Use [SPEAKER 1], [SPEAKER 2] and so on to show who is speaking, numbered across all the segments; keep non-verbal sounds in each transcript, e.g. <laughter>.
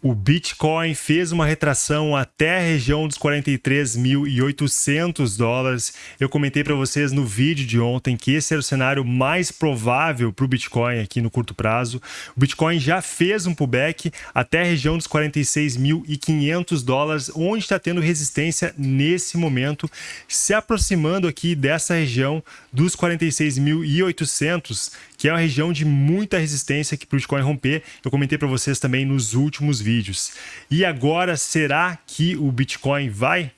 [SPEAKER 1] O Bitcoin fez uma retração até a região dos 43.800 dólares. Eu comentei para vocês no vídeo de ontem que esse era o cenário mais provável para o Bitcoin aqui no curto prazo. O Bitcoin já fez um pullback até a região dos 46.500 dólares, onde está tendo resistência nesse momento, se aproximando aqui dessa região dos 46.800, que é uma região de muita resistência que para o Bitcoin romper. Eu comentei para vocês também nos últimos vídeos. E agora, será que o Bitcoin vai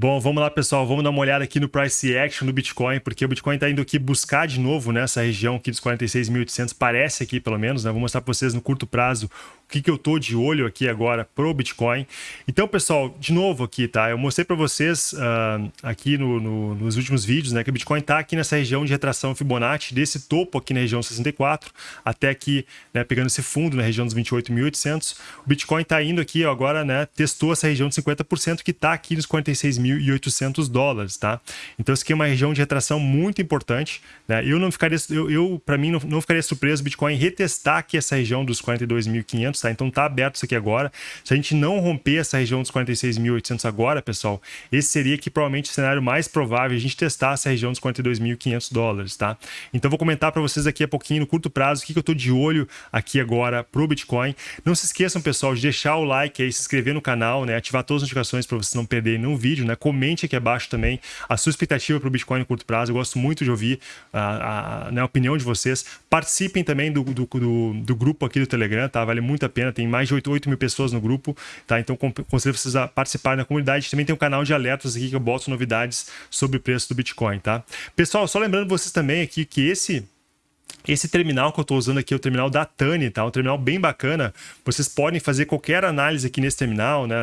[SPEAKER 1] Bom, vamos lá, pessoal. Vamos dar uma olhada aqui no price action do Bitcoin, porque o Bitcoin está indo aqui buscar de novo nessa região aqui dos 46.800, parece aqui pelo menos, né? Vou mostrar para vocês no curto prazo que, que eu tô de olho aqui agora pro Bitcoin. Então, pessoal, de novo aqui, tá? Eu mostrei para vocês uh, aqui no, no, nos últimos vídeos, né, que o Bitcoin está aqui nessa região de retração Fibonacci, desse topo aqui na região 64, até aqui, né, pegando esse fundo na região dos 28.800. O Bitcoin está indo aqui ó, agora, né, testou essa região de 50% que está aqui nos 46.800 dólares, tá? Então, isso aqui é uma região de retração muito importante, né? Eu não ficaria, eu, eu para mim, não, não ficaria surpreso o Bitcoin retestar aqui essa região dos 42.500 tá? Então tá aberto isso aqui agora. Se a gente não romper essa região dos 46.800 agora, pessoal, esse seria aqui provavelmente o cenário mais provável a gente testar essa região dos 42.500 dólares, tá? Então vou comentar para vocês aqui a pouquinho, no curto prazo, o que, que eu tô de olho aqui agora pro Bitcoin. Não se esqueçam, pessoal, de deixar o like aí, se inscrever no canal, né? Ativar todas as notificações para vocês não perderem nenhum vídeo, né? Comente aqui abaixo também a sua expectativa pro Bitcoin no curto prazo. Eu gosto muito de ouvir a, a, né, a opinião de vocês. Participem também do, do, do, do grupo aqui do Telegram, tá? Vale muito a pena, tem mais de 8, 8 mil pessoas no grupo, tá? Então considero vocês a participar da comunidade. Também tem um canal de alertas aqui que eu boto novidades sobre o preço do Bitcoin, tá? Pessoal, só lembrando vocês também aqui que esse esse terminal que eu estou usando aqui é o terminal da Tani, tá? Um terminal bem bacana. Vocês podem fazer qualquer análise aqui nesse terminal, né?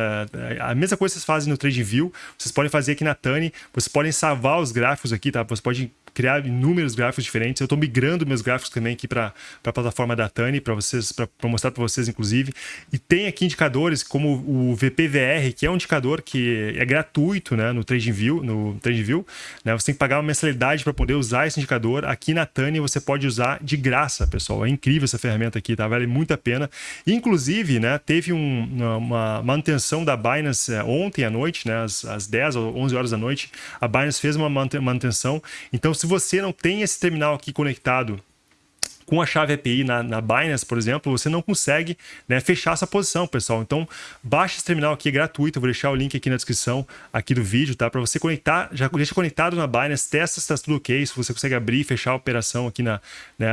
[SPEAKER 1] A mesma coisa que vocês fazem no TradingView, vocês podem fazer aqui na Tani. Vocês podem salvar os gráficos aqui, tá? Você pode criar inúmeros gráficos diferentes. Eu estou migrando meus gráficos também aqui para a plataforma da Tani, para vocês, para mostrar para vocês, inclusive. E tem aqui indicadores como o VPVR, que é um indicador que é gratuito né, no TradingView, no TradingView. Né? Você tem que pagar uma mensalidade para poder usar esse indicador. Aqui na Tani você pode usar de graça, pessoal. É incrível essa ferramenta aqui, tá? Vale muito a pena. Inclusive, né, teve um, uma manutenção da Binance é, ontem à noite, né, às, às 10 ou 11 horas da noite. A Binance fez uma manutenção. Então, se se você não tem esse terminal aqui conectado com a chave API na, na Binance, por exemplo, você não consegue né, fechar essa posição, pessoal. Então, baixa esse terminal aqui, é gratuito. Eu vou deixar o link aqui na descrição aqui do vídeo, tá? Para você conectar, já deixa conectado na Binance, testa se está tudo ok, se você consegue abrir e fechar a operação aqui na, né,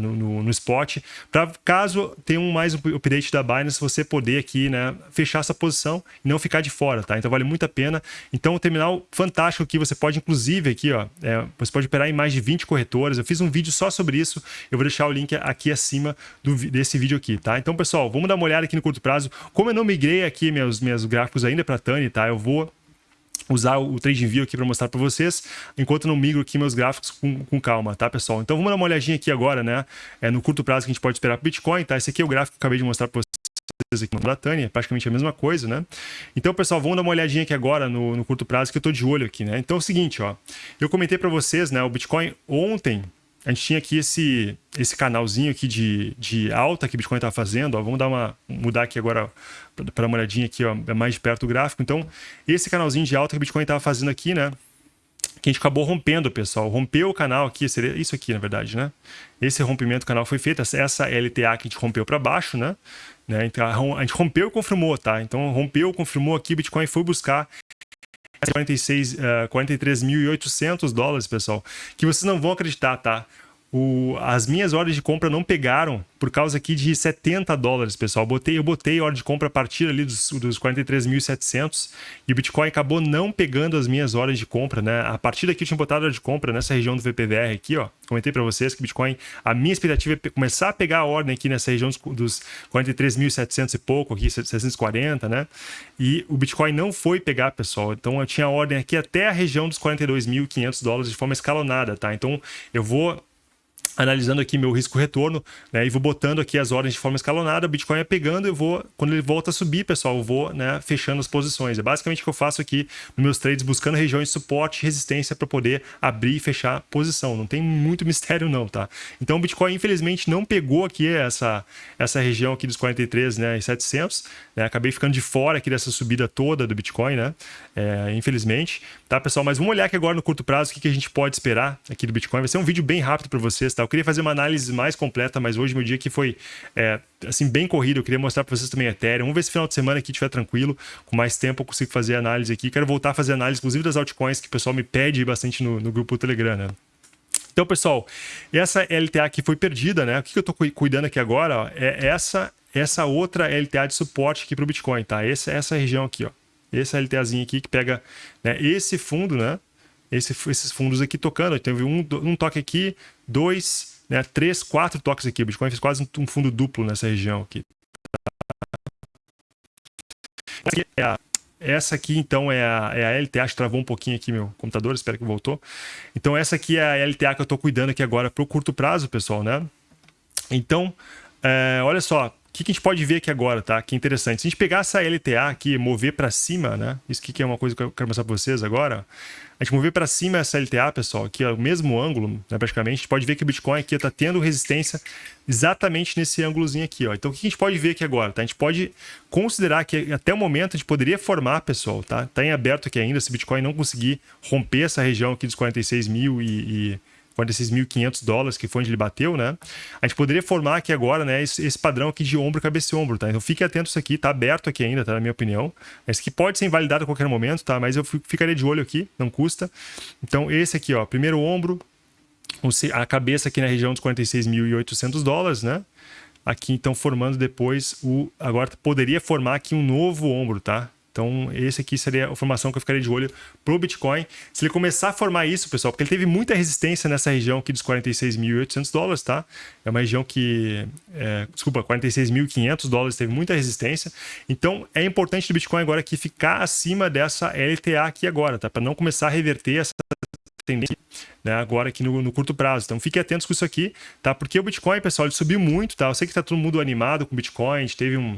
[SPEAKER 1] no, no, no spot. Para caso tenha um mais um update da Binance, você poder aqui, né, fechar essa posição e não ficar de fora, tá? Então, vale muito a pena. Então, o terminal fantástico aqui, você pode, inclusive, aqui, ó, é, você pode operar em mais de 20 corretoras. Eu fiz um vídeo só sobre isso. Eu vou deixar o link aqui acima do, desse vídeo aqui, tá? Então, pessoal, vamos dar uma olhada aqui no curto prazo. Como eu não migrei aqui meus, meus gráficos ainda para Tani, tá? Eu vou usar o TradingView aqui para mostrar para vocês, enquanto não migro aqui meus gráficos com, com, calma, tá, pessoal? Então, vamos dar uma olhadinha aqui agora, né? É no curto prazo que a gente pode esperar para Bitcoin, tá? Esse aqui é o gráfico que eu acabei de mostrar para vocês aqui no Bratânia, é praticamente a mesma coisa, né? Então, pessoal, vamos dar uma olhadinha aqui agora no, no curto prazo que eu tô de olho aqui, né? Então, é o seguinte, ó, eu comentei para vocês, né, o Bitcoin ontem, a gente tinha aqui esse, esse canalzinho aqui de, de alta que o Bitcoin está fazendo. Ó, vamos dar uma, mudar aqui agora para uma olhadinha aqui, ó, é mais de perto do gráfico. Então, esse canalzinho de alta que o Bitcoin estava fazendo aqui, né? Que a gente acabou rompendo, pessoal. Rompeu o canal aqui, seria isso aqui, na verdade, né? Esse rompimento do canal foi feito, essa LTA que a gente rompeu para baixo, né? né? Então, a gente rompeu e confirmou, tá? Então, rompeu, confirmou aqui, Bitcoin foi buscar 46, uh, 43.800 dólares, pessoal, que vocês não vão acreditar, tá? O, as minhas ordens de compra não pegaram por causa aqui de 70 dólares, pessoal. Eu botei, eu botei ordem de compra a partir ali dos, dos 43.700 e o Bitcoin acabou não pegando as minhas ordens de compra, né? A partir daqui eu tinha botado ordem de compra nessa região do VPVR aqui, ó. Comentei para vocês que Bitcoin, a minha expectativa é começar a pegar a ordem aqui nessa região dos, dos 43.700 e pouco, aqui 740, né? E o Bitcoin não foi pegar, pessoal. Então eu tinha ordem aqui até a região dos 42.500 dólares de forma escalonada, tá? Então eu vou analisando aqui meu risco-retorno, né, e vou botando aqui as ordens de forma escalonada, o Bitcoin é pegando, eu vou, quando ele volta a subir, pessoal, eu vou né, fechando as posições. É basicamente o que eu faço aqui nos meus trades, buscando regiões de suporte e resistência para poder abrir e fechar posição. Não tem muito <laughs> mistério não, tá? Então o Bitcoin, infelizmente, não pegou aqui essa, essa região aqui dos 43 né, e 700, né, acabei ficando de fora aqui dessa subida toda do Bitcoin, né, é, infelizmente, tá, pessoal? Mas vamos olhar aqui agora no curto prazo o que, que a gente pode esperar aqui do Bitcoin. Vai ser um vídeo bem rápido para vocês, tá? Queria fazer uma análise mais completa, mas hoje meu dia aqui foi é, assim bem corrido. Eu queria mostrar para vocês também Ethereum. Vamos ver se final de semana aqui estiver tranquilo, com mais tempo eu consigo fazer análise aqui. Quero voltar a fazer análise, inclusive das altcoins que o pessoal me pede bastante no, no grupo Telegram, né? Então, pessoal, essa LTA aqui foi perdida, né? O que eu estou cuidando aqui agora ó, é essa essa outra LTA de suporte aqui para o Bitcoin, tá? Essa, essa região aqui, ó. Essa LTAzinha aqui que pega né, esse fundo, né? Esse, esses fundos aqui tocando. Teve um, um toque aqui, dois, né, três, quatro toques aqui. O Bitcoin fez quase um fundo duplo nessa região aqui. Essa aqui, então, é a, é a LTA. Acho que travou um pouquinho aqui meu computador, espero que voltou. Então, essa aqui é a LTA que eu estou cuidando aqui agora para o curto prazo, pessoal, né? Então, é, olha só, o que, que, a gente pode ver aqui agora, tá? Que interessante. Se a gente pegar essa LTA aqui, mover para cima, né? Isso aqui que é uma coisa que eu quero mostrar para vocês agora. A gente mover para cima essa LTA, pessoal, aqui é o mesmo ângulo, né, praticamente, a gente pode ver que o Bitcoin aqui está tendo resistência exatamente nesse ângulozinho aqui. Ó. Então, o que a gente pode ver aqui agora? Tá? A gente pode considerar que até o momento a gente poderia formar, pessoal, tá? Está em aberto aqui ainda, se o Bitcoin não conseguir romper essa região aqui dos 46 mil e, e 46.500 dólares, que foi onde ele bateu, né? A gente poderia formar aqui agora, né, esse, esse padrão aqui de ombro, cabeça e ombro, tá? Então fique atento isso aqui, tá aberto aqui ainda, tá? Na minha opinião. Esse aqui pode ser invalidado a qualquer momento, tá? Mas eu ficaria de olho aqui, não custa. Então esse aqui, ó, primeiro ombro, a cabeça aqui na região dos 46.800 dólares, né? Aqui então formando depois o... Agora poderia formar aqui um novo ombro, tá? Então, esse aqui seria a formação que eu ficaria de olho para o Bitcoin. Se ele começar a formar isso, pessoal, porque ele teve muita resistência nessa região aqui dos 46.800 dólares, tá? É uma região que, é, desculpa, 46.500 dólares teve muita resistência. Então, é importante do Bitcoin agora aqui ficar acima dessa LTA aqui agora, tá? Para não começar a reverter essa tendência né, agora aqui no, no, curto prazo. Então fiquem atentos com isso aqui, tá? Porque o Bitcoin, pessoal, ele subiu muito, tá? Eu sei que tá todo mundo animado com o Bitcoin, a gente teve um,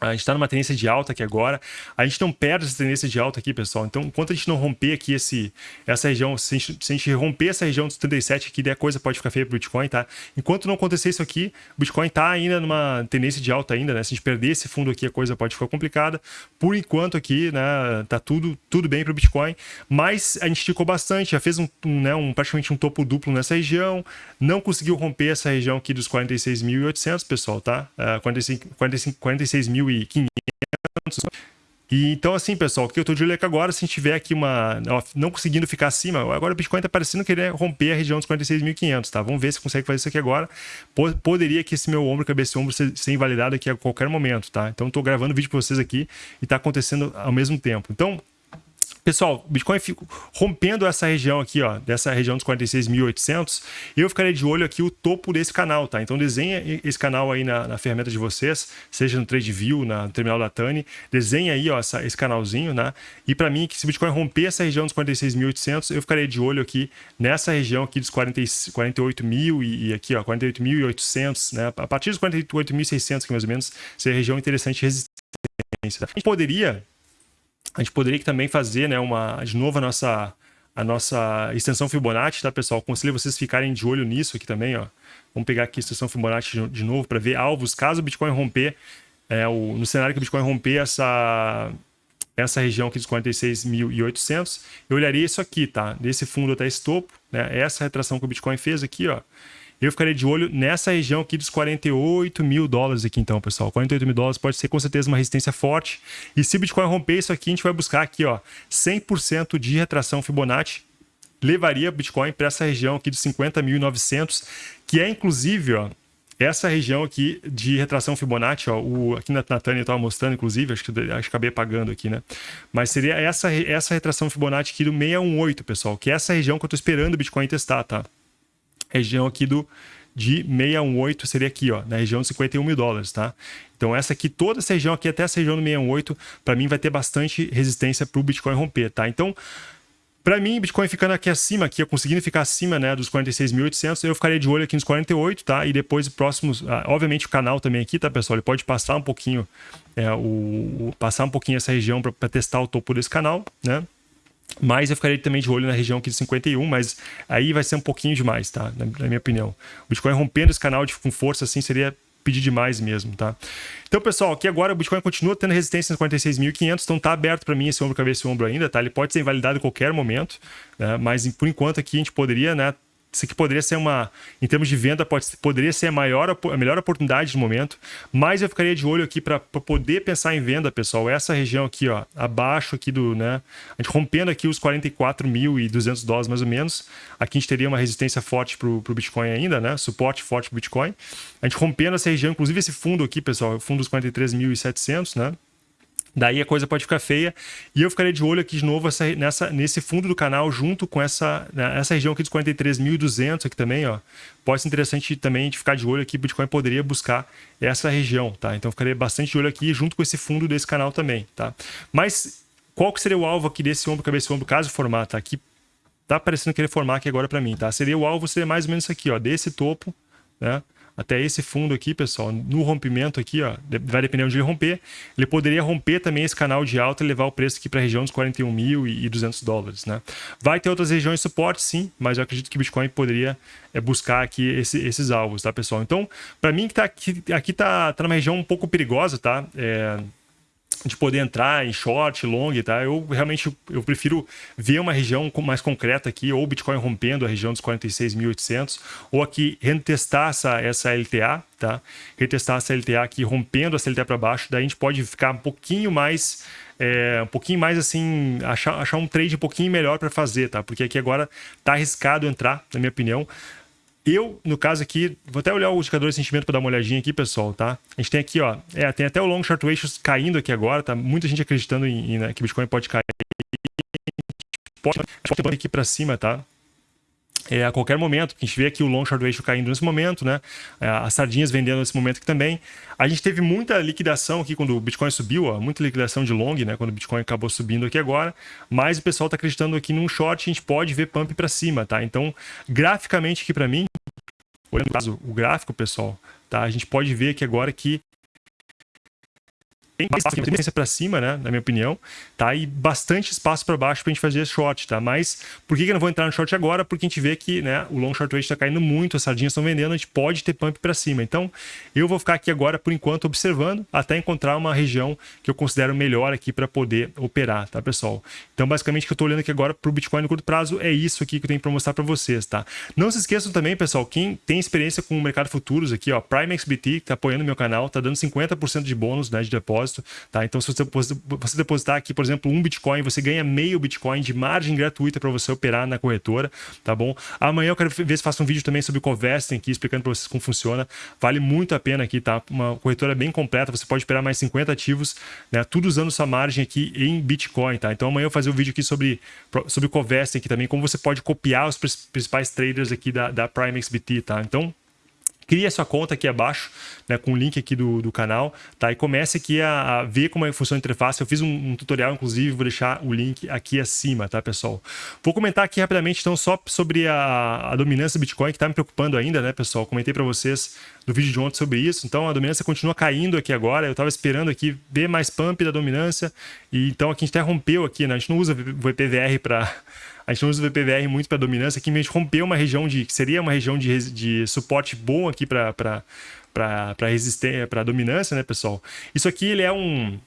[SPEAKER 1] a gente está numa tendência de alta aqui agora. A gente não perde essa tendência de alta aqui, pessoal. Então, enquanto a gente não romper aqui esse, essa região, se a, gente, se a gente romper essa região dos 37 aqui, daí a coisa pode ficar feia para o Bitcoin, tá? Enquanto não acontecer isso aqui, o Bitcoin está ainda numa tendência de alta ainda, né? Se a gente perder esse fundo aqui, a coisa pode ficar complicada. Por enquanto aqui, né, tá tudo, tudo bem para o Bitcoin, mas a gente esticou bastante, já fez um, um, né, um, praticamente um topo duplo nessa região, não conseguiu romper essa região aqui dos 46.800, pessoal, tá? Uh, 45, 45, 46.500 e então, assim, pessoal, o que eu estou de olho é que agora, se a gente tiver aqui uma. Não conseguindo ficar acima, agora o Bitcoin está parecendo querer romper a região dos 46.500, tá? Vamos ver se consegue fazer isso aqui agora. Poderia que esse meu ombro, cabeça e ombro, ser, invalidado aqui a qualquer momento, tá? Então, estou gravando vídeo para vocês aqui e está acontecendo ao mesmo tempo. Então, Pessoal, Bitcoin fica rompendo essa região aqui, ó, dessa região dos 46.800, eu ficaria de olho aqui o topo desse canal, tá? Então desenha esse canal aí na, na ferramenta de vocês, seja no TradeView, na no terminal da Tani, desenha aí, ó, essa, esse canalzinho, né? E para mim, que se Bitcoin romper essa região dos 46.800, eu ficaria de olho aqui nessa região aqui dos 40, 48 mil e, e aqui, ó, 48.800, né? A partir dos 48.600, que mais ou menos, seria região interessante de resistência. A gente poderia a gente poderia também fazer né, uma, de novo a nossa, a nossa extensão Fibonacci, tá, pessoal? Aconselho vocês ficarem de olho nisso aqui também, ó. Vamos pegar aqui a extensão Fibonacci de novo para ver alvos. Caso o Bitcoin romper, é, o, no cenário que o Bitcoin romper essa, essa região aqui dos 46.800, eu olharia isso aqui, tá? Desse fundo até esse topo, né? Essa retração que o Bitcoin fez aqui, ó eu ficaria de olho nessa região aqui dos 48 mil dólares aqui então, pessoal. 48 mil dólares pode ser com certeza uma resistência forte. E se o Bitcoin romper isso aqui, a gente vai buscar aqui, ó, 100% de retração Fibonacci. Levaria Bitcoin para essa região aqui dos 50.900, que é inclusive, ó, essa região aqui de retração Fibonacci, ó, o, aqui na, na Tânia estava mostrando, inclusive, acho que, acho que acabei apagando aqui, né? Mas seria essa, essa retração Fibonacci aqui do 618, pessoal, que é essa região que eu estou esperando o Bitcoin testar, tá? Região aqui do de 618 seria aqui, ó, na região de 51 mil dólares, tá? Então essa aqui, toda essa região aqui, até essa região do 618, para mim vai ter bastante resistência para o Bitcoin romper, tá? Então, Para mim, Bitcoin ficando aqui acima, aqui, conseguindo ficar acima né, dos 46.800, eu ficaria de olho aqui nos 48, tá? E depois próximos, ah, obviamente o canal também aqui, tá, pessoal? Ele pode passar um pouquinho, é, o, o, passar um pouquinho essa região para testar o topo desse canal, né? Mas eu ficaria também de olho na região aqui de 51, mas aí vai ser um pouquinho demais, tá? Na, na minha opinião. O Bitcoin rompendo esse canal de, com força assim seria pedir demais mesmo, tá? Então, pessoal, aqui agora o Bitcoin continua tendo resistência nos 46.500, então tá aberto para mim esse ombro, cabeça e ombro ainda, tá? Ele pode ser invalidado em qualquer momento, né? mas por enquanto aqui a gente poderia, né, isso aqui poderia ser uma, em termos de venda, pode, poderia ser a, maior, a melhor oportunidade no momento, mas eu ficaria de olho aqui para poder pensar em venda, pessoal. Essa região aqui, ó, abaixo aqui do, né, a gente rompendo aqui os 44.200 dólares mais ou menos, aqui a gente teria uma resistência forte para o Bitcoin ainda, né, suporte forte para o Bitcoin. A gente rompendo essa região, inclusive esse fundo aqui, pessoal, o fundo dos 43.700, né, Daí a coisa pode ficar feia. E eu ficaria de olho aqui de novo essa, nessa, nesse fundo do canal, junto com essa, né, essa região aqui dos 43.200 aqui também, ó. Pode ser interessante também de ficar de olho aqui, Bitcoin poderia buscar essa região, tá? Então ficaria bastante de olho aqui, junto com esse fundo desse canal também, tá? Mas qual que seria o alvo aqui desse ombro, cabeça e ombro, caso formar, tá? Aqui tá parecendo querer formar aqui agora para mim, tá? Seria o alvo, seria mais ou menos isso aqui, ó, desse topo, né? Até esse fundo aqui, pessoal, no rompimento aqui, ó, vai depender onde ele romper, ele poderia romper também esse canal de alta e levar o preço aqui para a região dos 41.200 dólares, né? Vai ter outras regiões de suporte, sim, mas eu acredito que o Bitcoin poderia é, buscar aqui esse, esses alvos, tá, pessoal? Então, para mim que tá aqui, aqui tá, tá numa região um pouco perigosa, tá? É, de poder entrar em short, long, tá? Eu realmente eu prefiro ver uma região mais concreta aqui, ou Bitcoin rompendo a região dos 46.800, ou aqui retestar essa, essa LTA, tá? Retestar essa LTA aqui, rompendo essa LTA para baixo, daí a gente pode ficar um pouquinho mais é, um pouquinho mais assim, achar, achar um trade um pouquinho melhor para fazer, tá? Porque aqui agora tá arriscado entrar, na minha opinião. Eu, no caso aqui, vou até olhar o indicador de sentimento para dar uma olhadinha aqui, pessoal, tá? A gente tem aqui, ó, é, tem até o long short ratios caindo aqui agora, tá? Muita gente acreditando em, em né, que Bitcoin pode cair. Pode, pode aqui para cima, tá? É, a qualquer momento, a gente vê aqui o long short ratio caindo nesse momento, né? É, as sardinhas vendendo nesse momento aqui também. A gente teve muita liquidação aqui quando o Bitcoin subiu, ó, muita liquidação de long, né? Quando o Bitcoin acabou subindo aqui agora. Mas o pessoal está acreditando aqui num short, a gente pode ver pump para cima, tá? Então, graficamente aqui para mim, olhando o gráfico, pessoal, tá? A gente pode ver aqui agora que tem bastante tendência para cima, né? Na minha opinião, tá? E bastante espaço para baixo para a gente fazer short, tá? Mas por que, que eu não vou entrar no short agora? Porque a gente vê que, né? O long short rate está caindo muito, as sardinhas estão vendendo, a gente pode ter pump para cima. Então, eu vou ficar aqui agora por enquanto observando até encontrar uma região que eu considero melhor aqui para poder operar, tá, pessoal? Então, basicamente, o que eu estou olhando aqui agora para o Bitcoin no curto prazo é isso aqui que eu tenho para mostrar para vocês, tá? Não se esqueçam também, pessoal, quem tem experiência com o mercado futuros aqui, ó, PrimeXBT, que está apoiando meu canal, tá dando 50% de bônus, né, de depósito, tá? Então, se você depositar aqui, por exemplo, um Bitcoin, você ganha meio Bitcoin de margem gratuita para você operar na corretora, tá bom? Amanhã eu quero ver se faço um vídeo também sobre o Covesting aqui, explicando para vocês como funciona. Vale muito a pena aqui, tá? Uma corretora bem completa, você pode operar mais 50 ativos, né? Tudo usando sua margem aqui em Bitcoin, tá? Então amanhã eu vou fazer um vídeo aqui sobre, sobre o Covesting aqui também, como você pode copiar os principais traders aqui da, da PrimeXBT, tá? Então, crie a sua conta aqui abaixo, né, com o link aqui do, do canal, tá? E comece aqui a, a ver como é funciona a interface. Eu fiz um, um, tutorial, inclusive, vou deixar o link aqui acima, tá, pessoal? Vou comentar aqui rapidamente, então, só sobre a, a dominância do Bitcoin, que está me preocupando ainda, né, pessoal? Comentei para vocês no vídeo de ontem sobre isso. Então, a dominância continua caindo aqui agora. Eu estava esperando aqui ver mais pump da dominância. E então, aqui a gente até rompeu aqui, né? A gente não usa VPVR para a gente usa o VPVR muito para dominância, aqui a gente rompeu uma região de, que seria uma região de, de suporte bom aqui para resistência, para dominância, né, pessoal? Isso aqui ele é um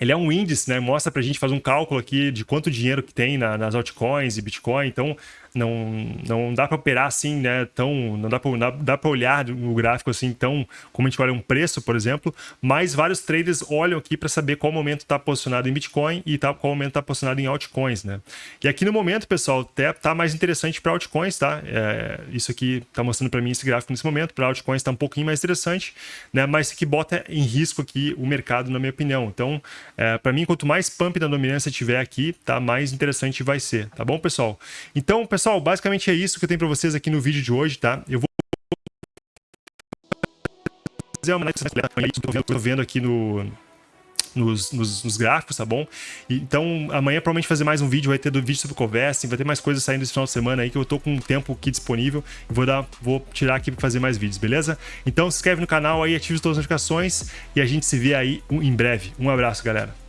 [SPEAKER 1] ele é um índice, né? Mostra para a gente fazer um cálculo aqui de quanto dinheiro que tem na, nas altcoins e Bitcoin. Então, não, não dá para operar assim, né? Tão, não dá para dá, para olhar o gráfico assim tão como a gente olha um preço, por exemplo. Mas vários traders olham aqui para saber qual momento está posicionado em Bitcoin e tá, qual momento está posicionado em altcoins, né? E aqui no momento, pessoal, até tá mais interessante para altcoins, tá? É, isso aqui está mostrando para mim esse gráfico nesse momento. Para altcoins está um pouquinho mais interessante, né? Mas aqui bota em risco aqui o mercado, na minha opinião. Então, é, para mim, quanto mais pump da dominância tiver aqui, tá? Mais interessante vai ser, tá bom, pessoal? Então, pessoal pessoal, basicamente é isso que eu tenho para vocês aqui no vídeo de hoje, tá? Eu vou fazer uma análise estou vendo, tô vendo aqui no, nos, nos, nos, gráficos, tá bom? Então, amanhã provavelmente fazer mais um vídeo, vai ter do vídeo sobre conversa, vai ter mais coisas saindo esse final de semana aí, que eu tô com um tempo aqui disponível. Vou, dar, vou tirar aqui para fazer mais vídeos, beleza? Então, se inscreve no canal aí, ative todas as notificações e a gente se vê aí em breve. Um abraço, galera.